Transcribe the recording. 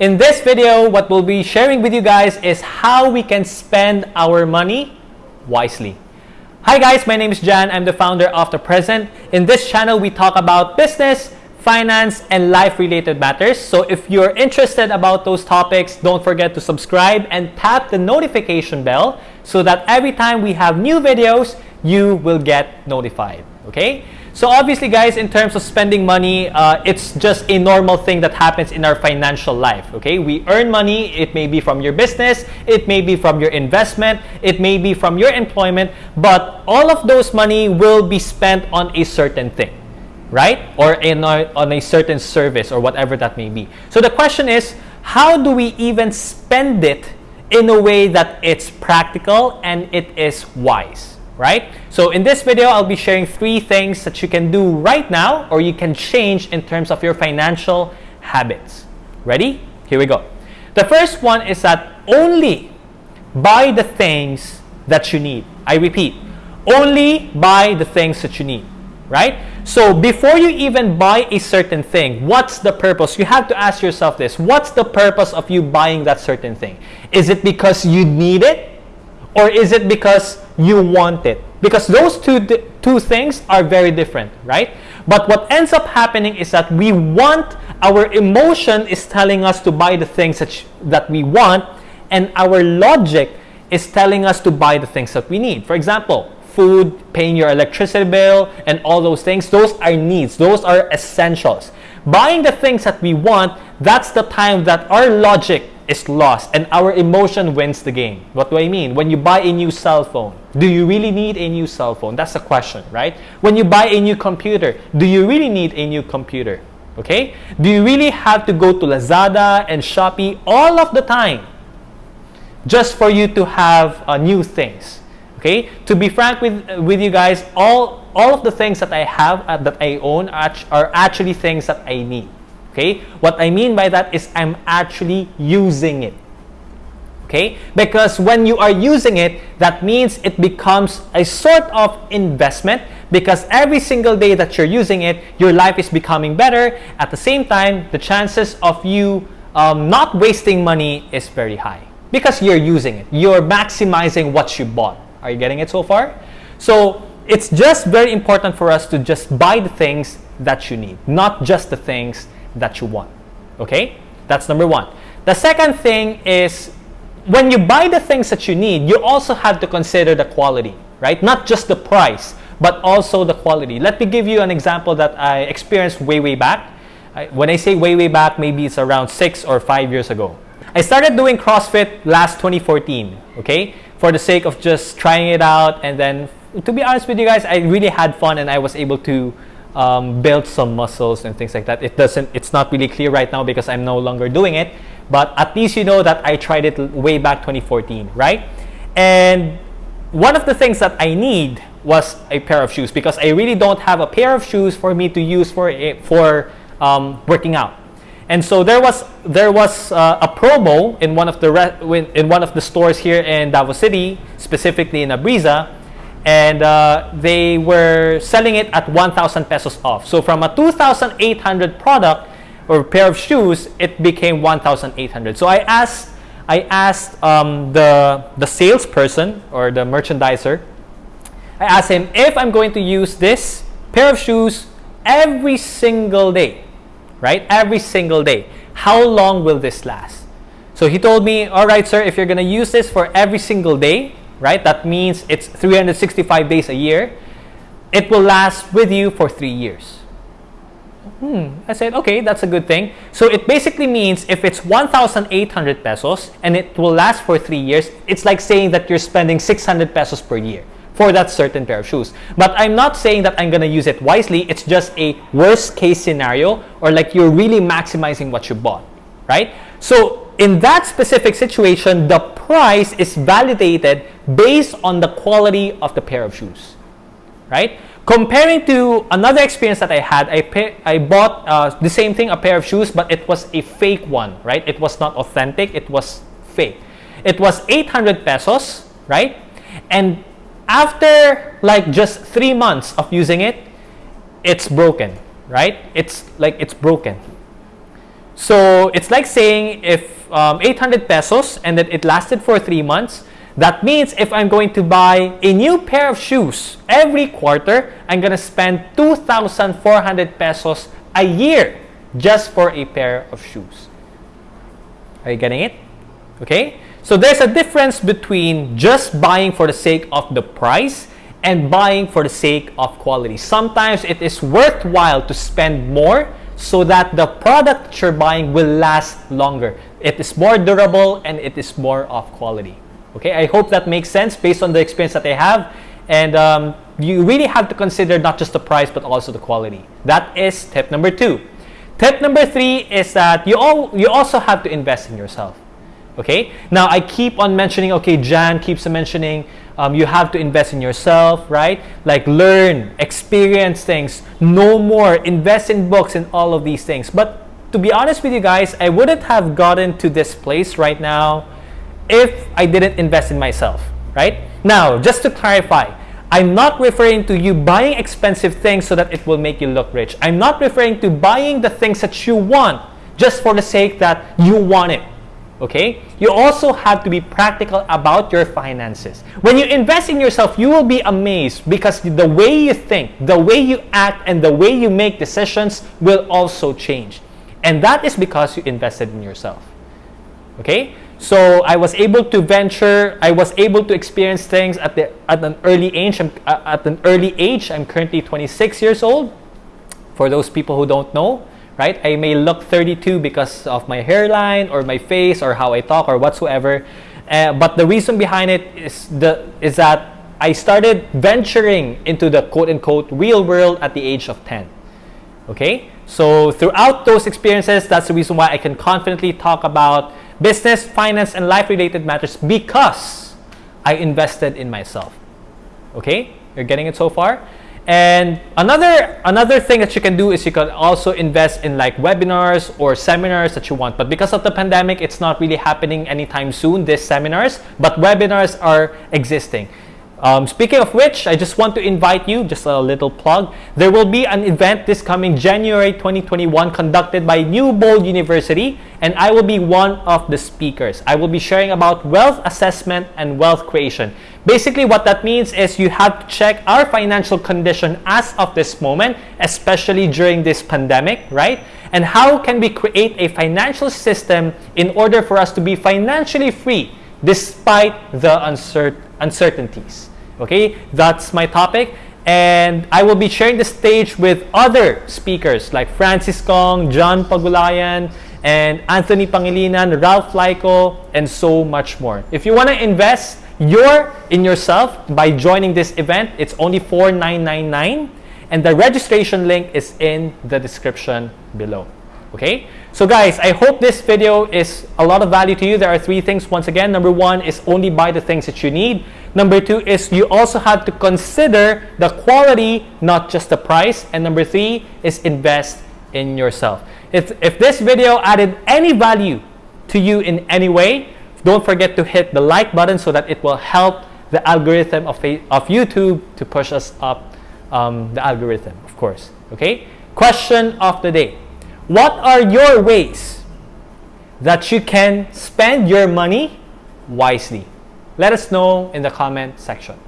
In this video, what we'll be sharing with you guys is how we can spend our money wisely. Hi guys, my name is Jan. I'm the founder of The Present. In this channel, we talk about business, finance, and life-related matters. So if you're interested about those topics, don't forget to subscribe and tap the notification bell so that every time we have new videos, you will get notified, okay? So obviously guys, in terms of spending money, uh, it's just a normal thing that happens in our financial life, okay? We earn money, it may be from your business, it may be from your investment, it may be from your employment, but all of those money will be spent on a certain thing, right? Or in a, on a certain service or whatever that may be. So the question is, how do we even spend it in a way that it's practical and it is wise? Right? So in this video, I'll be sharing three things that you can do right now or you can change in terms of your financial habits. Ready? Here we go. The first one is that only buy the things that you need. I repeat, only buy the things that you need, right? So before you even buy a certain thing, what's the purpose? You have to ask yourself this. What's the purpose of you buying that certain thing? Is it because you need it? Or is it because you want it? Because those two, two things are very different, right? But what ends up happening is that we want, our emotion is telling us to buy the things that, that we want, and our logic is telling us to buy the things that we need. For example, food, paying your electricity bill, and all those things, those are needs. Those are essentials. Buying the things that we want, that's the time that our logic is lost and our emotion wins the game. What do I mean? When you buy a new cell phone, do you really need a new cell phone? That's the question, right? When you buy a new computer, do you really need a new computer? Okay? Do you really have to go to Lazada and Shopee all of the time just for you to have uh, new things? Okay? To be frank with, uh, with you guys, all, all of the things that I have, uh, that I own, are actually things that I need. Okay? What I mean by that is I'm actually using it. Okay? Because when you are using it, that means it becomes a sort of investment because every single day that you're using it, your life is becoming better. At the same time, the chances of you um, not wasting money is very high because you're using it. You're maximizing what you bought. Are you getting it so far? So it's just very important for us to just buy the things that you need, not just the things that you want. Okay? That's number one. The second thing is when you buy the things that you need, you also have to consider the quality, right? Not just the price, but also the quality. Let me give you an example that I experienced way, way back. when I say way, way back, maybe it's around six or five years ago. I started doing CrossFit last 2014, okay? For the sake of just trying it out. And then, to be honest with you guys, I really had fun and I was able to um, build some muscles and things like that. It doesn't, it's not really clear right now because I'm no longer doing it, but at least you know that I tried it way back 2014, right? And one of the things that I need was a pair of shoes because I really don't have a pair of shoes for me to use for for um, working out. And so there was there was uh, a promo in one of the in one of the stores here in Davao City, specifically in Abreeza, and uh, they were selling it at 1,000 pesos off. So from a 2,800 product or pair of shoes, it became 1,800. So I asked, I asked um, the the salesperson or the merchandiser. I asked him if I'm going to use this pair of shoes every single day, right? Every single day. How long will this last? So he told me, all right, sir, if you're going to use this for every single day, right? That means it's 365 days a year. It will last with you for three years. Hmm. I said, okay, that's a good thing. So it basically means if it's 1,800 pesos and it will last for three years, it's like saying that you're spending 600 pesos per year for that certain pair of shoes. But I'm not saying that I'm going to use it wisely. It's just a worst case scenario or like you're really maximizing what you bought, right? So in that specific situation, the price is validated based on the quality of the pair of shoes, right? Comparing to another experience that I had, I, pay, I bought uh, the same thing, a pair of shoes, but it was a fake one, right? It was not authentic, it was fake. It was 800 pesos, right? And after like just three months of using it, it's broken, right? It's like it's broken. So it's like saying if um, 800 pesos and that it lasted for three months, that means if I'm going to buy a new pair of shoes every quarter, I'm going to spend 2,400 pesos a year just for a pair of shoes. Are you getting it? Okay? So there's a difference between just buying for the sake of the price and buying for the sake of quality. Sometimes it is worthwhile to spend more so that the product you're buying will last longer. It is more durable and it is more of quality. Okay, I hope that makes sense based on the experience that I have. And um, you really have to consider not just the price but also the quality. That is tip number two. Tip number three is that you, all, you also have to invest in yourself. Okay, now I keep on mentioning, okay, Jan keeps on mentioning um, you have to invest in yourself, right? Like learn, experience things, know more, invest in books and all of these things. But to be honest with you guys, I wouldn't have gotten to this place right now if I didn't invest in myself, right? Now, just to clarify, I'm not referring to you buying expensive things so that it will make you look rich. I'm not referring to buying the things that you want just for the sake that you want it okay? You also have to be practical about your finances. When you invest in yourself, you will be amazed because the way you think, the way you act, and the way you make decisions will also change. And that is because you invested in yourself. Okay? So I was able to venture, I was able to experience things at, the, at an early age. I'm, uh, at an early age, I'm currently 26 years old. For those people who don't know, right? I may look 32 because of my hairline or my face or how I talk or whatsoever. Uh, but the reason behind it is the is that I started venturing into the quote unquote real world at the age of 10. Okay? So throughout those experiences, that's the reason why I can confidently talk about business, finance, and life related matters because I invested in myself. Okay? You're getting it so far? And another another thing that you can do is you can also invest in like webinars or seminars that you want. But because of the pandemic, it's not really happening anytime soon, these seminars, but webinars are existing. Um, speaking of which, I just want to invite you, just a little plug. There will be an event this coming January 2021 conducted by New Bold University, and I will be one of the speakers. I will be sharing about wealth assessment and wealth creation. Basically, what that means is you have to check our financial condition as of this moment, especially during this pandemic, right? And how can we create a financial system in order for us to be financially free despite the uncertainties? Okay, that's my topic. And I will be sharing the stage with other speakers like Francis Kong, John Pagulayan, and Anthony Pangilinan, Ralph Lyko, and so much more. If you want to invest your in yourself by joining this event, it's only 4999 and the registration link is in the description below. Okay? So guys, I hope this video is a lot of value to you. There are three things. Once again, number one is only buy the things that you need. Number two is you also have to consider the quality, not just the price. And number three is invest in yourself. If, if this video added any value to you in any way, don't forget to hit the like button so that it will help the algorithm of, of YouTube to push us up um, the algorithm, of course. Okay? Question of the day. What are your ways that you can spend your money wisely? Let us know in the comment section.